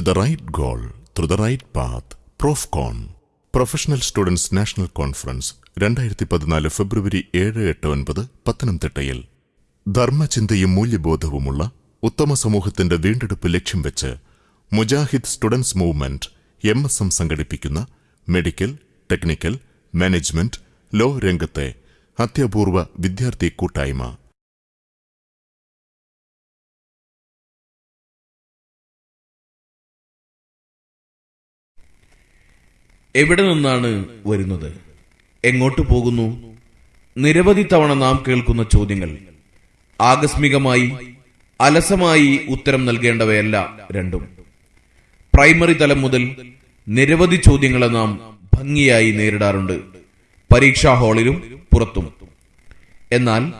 to the right goal through the right path. Profcon professional students national conference രണ്ടായിരത്തി പതിനാല് ഫെബ്രുവരി ഏഴ് എട്ട് ഒൻപത് പത്തനംതിട്ടയിൽ ധർമ്മചിന്തയും മൂല്യബോധവുമുള്ള ഉത്തമ സമൂഹത്തിന്റെ വീണ്ടെടുപ്പ് ലക്ഷ്യം വെച്ച് Mujahid students movement M S M സംഘടിപ്പിക്കുന്ന മെഡിക്കൽ ടെക്നിക്കൽ മാനേജ്മെന്റ് ലോ രംഗത്തെ അത്യപൂർവ വിദ്യാർത്ഥി കൂട്ടായ്മ എവിടെ നിന്നാണ് വരുന്നത്? എങ്ങോട്ട് പോകുന്നു? നിരവധി തവണ നാം കേൾക്കുന്ന ചോദ്യങ്ങൾ. ആകസ്മികമായി അലസമായി ഉത്തരം നൽകേണ്ടവയല്ല രണ്ടും. പ്രൈമറി തലം മുതൽ നിരവധി ചോദ്യങ്ങളെ നാം ഭംഗിയായി നേരിടാറുണ്ട്. പരീക്ഷാ ഹാളിലും പുറത്തും. എന്നാൽ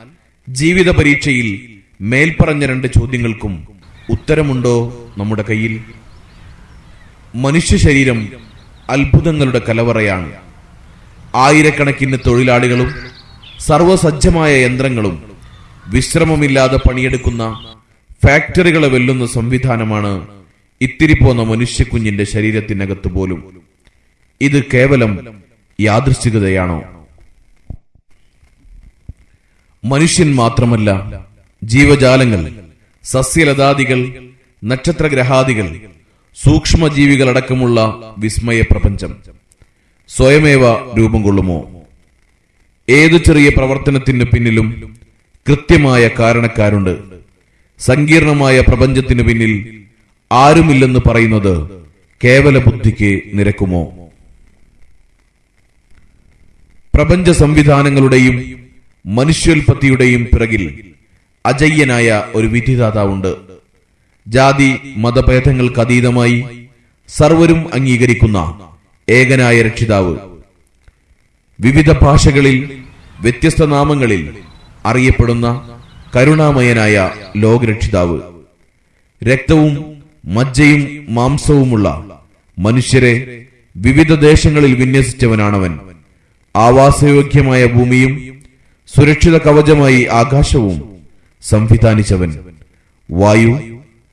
ജീവിത പരീക്ഷയിൽ മേൽപ്പറഞ്ഞ രണ്ട് ചോദ്യങ്ങൾക്കും ഉത്തരമുണ്ടോ നമ്മുടെ കയ്യിൽ? മനുഷ്യ ശരീരം അത്ഭുതങ്ങളുടെ കലവറയാണ്. ആയിരക്കണക്കിന് തൊഴിലാളികളും സർവസജ്ജമായ യന്ത്രങ്ങളും വിശ്രമമില്ലാതെ പണിയെടുക്കുന്ന ഫാക്ടറികളെ വെല്ലുന്ന സംവിധാനമാണ് ഇത്തിരി പോന്ന മനുഷ്യക്കുഞ്ഞിന്റെ ശരീരത്തിനകത്ത് പോലും. ഇത് കേവലം യാദൃശ്ചികതയാണോ? മനുഷ്യൻ മാത്രമല്ല ജീവജാലങ്ങൾ സസ്യലതാദികൾ നക്ഷത്രഗ്രഹാദികൾ സൂക്ഷ്മജീവികളടക്കമുള്ള വിസ്മയ പ്രപഞ്ചം സ്വയമേവ രൂപം കൊള്ളുമോ? ഏതു ചെറിയ പ്രവർത്തനത്തിന് പിന്നിലും കൃത്യമായ കാരണക്കാരുണ്ട്. സങ്കീർണമായ പ്രപഞ്ചത്തിനു പിന്നിൽ ആരുമില്ലെന്ന് പറയുന്നത് കേവല ബുദ്ധിക്ക് നിരക്കുമോ? പ്രപഞ്ച സംവിധാനങ്ങളുടെയും മനുഷ്യോൽപത്തിയുടെയും പിറകിൽ അജയ്യനായ ഒരു വിധിദാതാവുണ്ട്. ജാതി മതഭേദങ്ങൾക്ക് അതീതമായി സർവരും അംഗീകരിക്കുന്ന ഏകനായ രക്ഷിതാവ്. വിവിധ ഭാഷകളിൽ വ്യത്യസ്ത നാമങ്ങളിൽ അറിയപ്പെടുന്ന കരുണാമയനായ ലോകരക്ഷിതാവ്. രക്തവും മജ്ജയും മാംസവുമുള്ള മനുഷ്യരെ വിവിധ ദേശങ്ങളിൽ വിന്യസിച്ചവനാണവൻ. ആവാസയോഗ്യമായ ഭൂമിയും സുരക്ഷിത കവചമായി ആകാശവും സംവിധാനിച്ചവൻ. വായു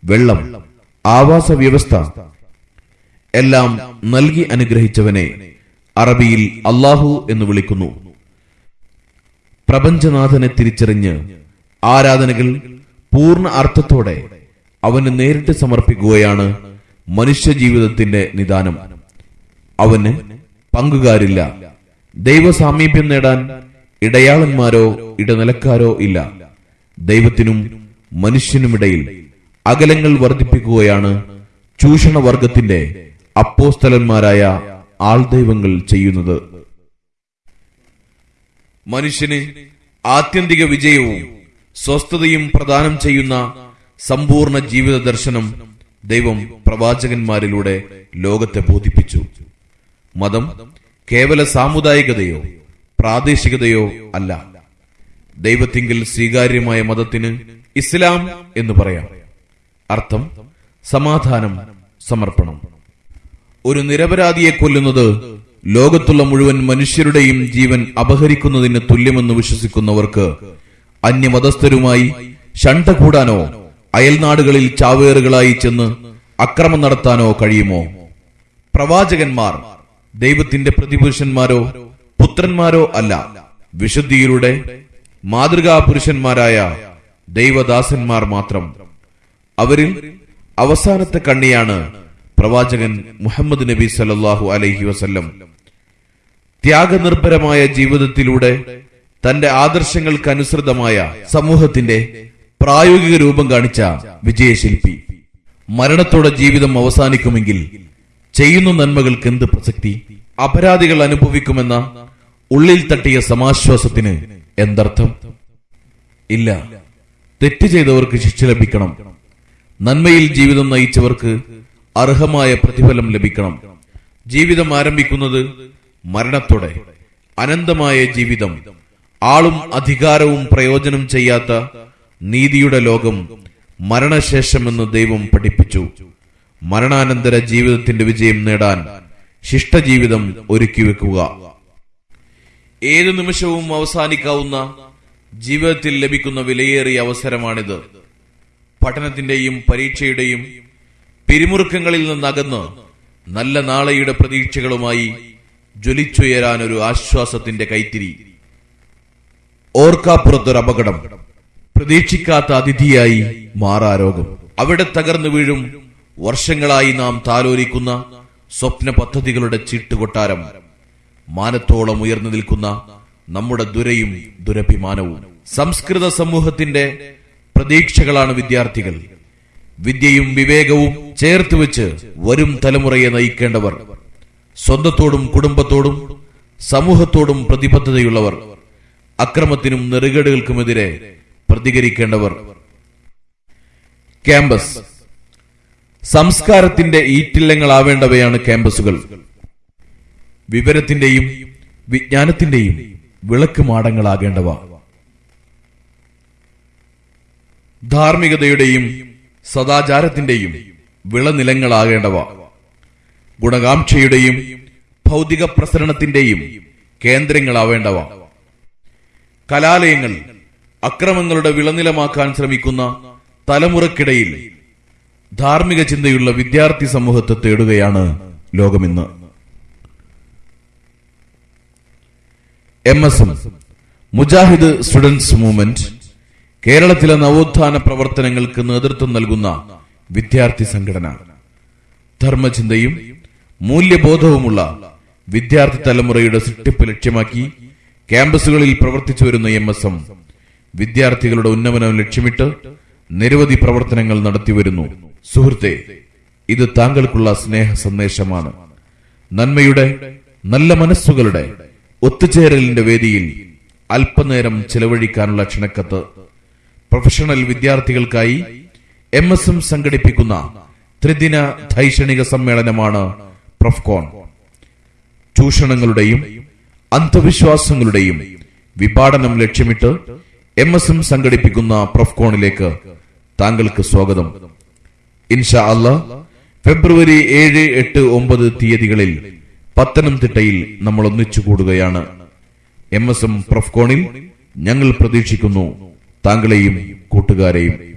വെള്ളം ആവാസ വ്യവസ്ഥ എല്ലാം നൽകി അനുഗ്രഹിച്ചവനെ അറബിയിൽ അള്ളാഹു എന്ന് വിളിക്കുന്നു. പ്രപഞ്ചനാഥനെ തിരിച്ചറിഞ്ഞ് ആരാധനകൾ പൂർണ അർത്ഥത്തോടെ അവന് നേരിട്ട് സമർപ്പിക്കുകയാണ് മനുഷ്യജീവിതത്തിന്റെ നിദാനം. അവന് പങ്കുകാരില്ല. ദൈവസാമീപ്യം നേടാൻ ഇടയാളന്മാരോ ഇടനിലക്കാരോ ഇല്ല. ദൈവത്തിനും മനുഷ്യനുമിടയിൽ അകലങ്ങൾ വർദ്ധിപ്പിക്കുകയാണ് ചൂഷണവർഗത്തിന്റെ അപ്പോസ്തലന്മാരായ ആൾദൈവങ്ങൾ ചെയ്യുന്നത്. മനുഷ്യന് ആത്യന്തിക വിജയവും സ്വസ്ഥതയും പ്രദാനം ചെയ്യുന്ന സമ്പൂർണ ജീവിത ദർശനം ദൈവം പ്രവാചകന്മാരിലൂടെ ലോകത്തെ ബോധിപ്പിച്ചു. മതം കേവല സാമുദായികതയോ പ്രാദേശികതയോ അല്ല. ദൈവത്തിങ്കിൽ സ്വീകാര്യമായ മതത്തിന് ഇസ്ലാം എന്ന് പറയാം. അർത്ഥം സമാധാനം സമർപ്പണം. ഒരു നിരപരാധിയെ കൊല്ലുന്നത് ലോകത്തുള്ള മുഴുവൻ മനുഷ്യരുടെയും ജീവൻ അപഹരിക്കുന്നതിന് തുല്യമെന്ന് വിശ്വസിക്കുന്നവർക്ക് അന്യമതസ്ഥരുമായി ഷണ്ട കൂടാനോ അയൽനാടുകളിൽ ചാവേറുകളായി ചെന്ന് അക്രമം നടത്താനോ കഴിയുമോ? പ്രവാചകന്മാർ ദൈവത്തിന്റെ പ്രതിപുരുഷന്മാരോ പുത്രന്മാരോ അല്ല. വിശുദ്ധിയിലൂടെ മാതൃകാ പുരുഷന്മാരായ ദൈവദാസന്മാർ മാത്രം. അവരിൽ അവസാനത്തെ കണ്ണിയാണ് പ്രവാചകൻ മുഹമ്മദ് നബി സല്ലാഹു അലൈഹി വസല്ലം. ത്യാഗനിർഭരമായ ജീവിതത്തിലൂടെ തന്റെ ആദർശങ്ങൾക്കനുസൃതമായ സമൂഹത്തിന്റെ പ്രായോഗിക രൂപം കാണിച്ച വിജയശില്പി. മരണത്തോടെ ജീവിതം അവസാനിക്കുമെങ്കിൽ ചെയ്യുന്ന നന്മകൾക്ക് എന്ത് പ്രസക്തി? അപരാധികൾ അനുഭവിക്കുമെന്ന ഉള്ളിൽ തട്ടിയ സമാശ്വാസത്തിന് എന്തർത്ഥം? ഇല്ല. തെറ്റ് ചെയ്തവർക്ക് ശിക്ഷ ലഭിക്കണം. നന്മയിൽ ജീവിതം നയിച്ചവർക്ക് അർഹമായ പ്രതിഫലം ലഭിക്കണം. ജീവിതം ആരംഭിക്കുന്നത് മരണത്തോടെ. അനന്തമായ ജീവിതം. ആളും അധികാരവും പ്രയോജനം ചെയ്യാത്ത നീതിയുടെ ലോകം മരണശേഷമെന്ന് ദൈവം പഠിപ്പിച്ചു. മരണാനന്തര ജീവിതത്തിന്റെ വിജയം നേടാൻ ശിഷ്ടജീവിതം ഒരുക്കി വെക്കുക. ഏതു നിമിഷവും അവസാനിക്കാവുന്ന ജീവിതത്തിൽ ലഭിക്കുന്ന വിലയേറിയ അവസരമാണിത്. പഠനത്തിന്റെയും പരീക്ഷയുടെയും പിരിമുറുക്കങ്ങളിൽ നിന്നകന്ന് നല്ല നാളെയുടെ പ്രതീക്ഷകളുമായി ജ്വലിച്ചുയരാൻ ഒരു ആശ്വാസത്തിന്റെ കൈത്തിരി. ഓർക്കാപ്പുറത്തൊരു അപകടം. പ്രതീക്ഷിക്കാത്ത അതിഥിയായി മാറാരോഗം അവിടെ തകർന്നു വീഴും വർഷങ്ങളായി നാം താലോലിക്കുന്ന സ്വപ്ന പദ്ധതികളുടെ ചീട്ടുകൊട്ടാരം. മാനത്തോളം ഉയർന്നു നിൽക്കുന്ന നമ്മുടെ ദുരയും ദുരഭിമാനവും. സംസ്കൃത സമൂഹത്തിന്റെ പ്രതീക്ഷകളാണ് വിദ്യാർത്ഥികൾ. വിദ്യയും വിവേകവും ചേർത്ത് വെച്ച് വരും തലമുറയെ നയിക്കേണ്ടവർ. സ്വന്തത്തോടും കുടുംബത്തോടും സമൂഹത്തോടും പ്രതിബദ്ധതയുള്ളവർ. അക്രമത്തിനും നെറുകേടുകൾക്കുമെതിരെ പ്രതികരിക്കേണ്ടവർ. ക്യാമ്പസ്. സംസ്കാരത്തിന്റെ ഈറ്റില്ലങ്ങളാവേണ്ടവയാണ് ക്യാമ്പസുകൾ. വിവരത്തിന്റെയും വിജ്ഞാനത്തിന്റെയും വിളക്ക് മാടങ്ങളാകേണ്ടവ ധാർമ്മികതയുടെയും സദാചാരത്തിന്റെയും വിളനിലങ്ങളാകേണ്ടവ. ഗുണകാംക്ഷയുടെയും ഭൗതിക പ്രസരണത്തിന്റെയും കേന്ദ്രങ്ങളാവേണ്ടവ. കലാലയങ്ങൾ അക്രമങ്ങളുടെ വിളനിലമാക്കാൻ ശ്രമിക്കുന്ന തലമുറക്കിടയിൽ ധാർമ്മിക ചിന്തയുള്ള വിദ്യാർത്ഥി സമൂഹത്തെ തേടുകയാണ് ലോകമിന്ന്. M S M Mujahid students movement കേരളത്തിലെ നവോത്ഥാന പ്രവർത്തനങ്ങൾക്ക് നേതൃത്വം നൽകുന്ന വിദ്യാർത്ഥി സംഘടന. ധർമ്മചിന്തയും മൂല്യബോധവുമുള്ള വിദ്യാർത്ഥി തലമുറയുടെ സൃഷ്ടിപ്പ് ലക്ഷ്യമാക്കി ക്യാമ്പസുകളിൽ പ്രവർത്തിച്ചു വരുന്ന എം എസ് എം വിദ്യാർത്ഥികളുടെ ഉന്നമനം ലക്ഷ്യമിട്ട് നിരവധി പ്രവർത്തനങ്ങൾ നടത്തിവരുന്നു സുഹൃത്തെ ഇത് താങ്കൾക്കുള്ള സ്നേഹ സന്ദേശമാണ്. നന്മയുടെ നല്ല മനസ്സുകളുടെ ഒത്തുചേരലിന്റെ വേദിയിൽ അല്പനേരം ചെലവഴിക്കാനുള്ള ക്ഷണക്കത്ത് പ്രൊഫഷണൽ വിദ്യാർത്ഥികൾക്കായി എം എസ് എം സംഘടിപ്പിക്കുന്ന ത്രിദിന ധൈഷണിക സമ്മേളനമാണ് പ്രൊഫ്കോൺ. ചൂഷണങ്ങളുടെയും അന്ധവിശ്വാസങ്ങളുടെയും വിപാടനം ലക്ഷ്യമിട്ട് എം എസ് എം സംഘടിപ്പിക്കുന്ന പ്രൊഫ്കോണിലേക്ക് താങ്കൾക്ക് സ്വാഗതം. ഇൻഷാ അല്ല ഫെബ്രുവരി ഏഴ് എട്ട് ഒമ്പത് തീയതികളിൽ പത്തനംതിട്ടയിൽ നമ്മൾ ഒന്നിച്ചു കൂടുകയാണ്. എം എസ് എം പ്രൊഫ്കോണിൽ ഞങ്ങൾ പ്രതീക്ഷിക്കുന്നു താങ്കളെയും കൂട്ടുകാരെയും